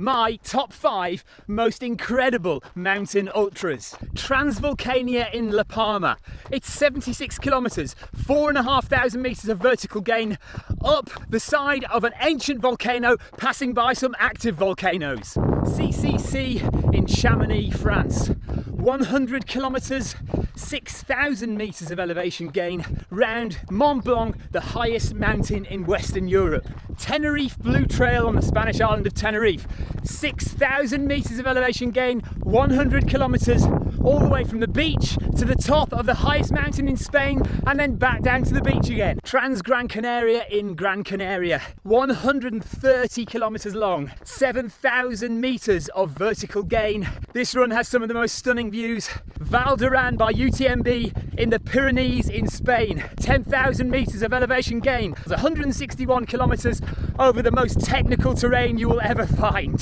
my top five most incredible mountain ultras. Transvolcania in La Palma. It's 76 kilometres, four and a half thousand metres of vertical gain up the side of an ancient volcano passing by some active volcanoes. CCC in Chamonix, France. 100 kilometres, 6,000 metres of elevation gain round Mont Blanc, the highest mountain in Western Europe. Tenerife Blue Trail on the Spanish island of Tenerife, 6,000 metres of elevation gain, 100 kilometres, all the way from the beach to the top of the highest mountain in Spain and then back down to the beach again. Trans Gran Canaria in Gran Canaria, 130 kilometres long, 7,000 metres of vertical gain. This run has some of the most stunning views. Val d'Aran by UTMB in the Pyrenees in Spain, 10,000 metres of elevation gain, 161 kilometres over the most technical terrain you will ever find.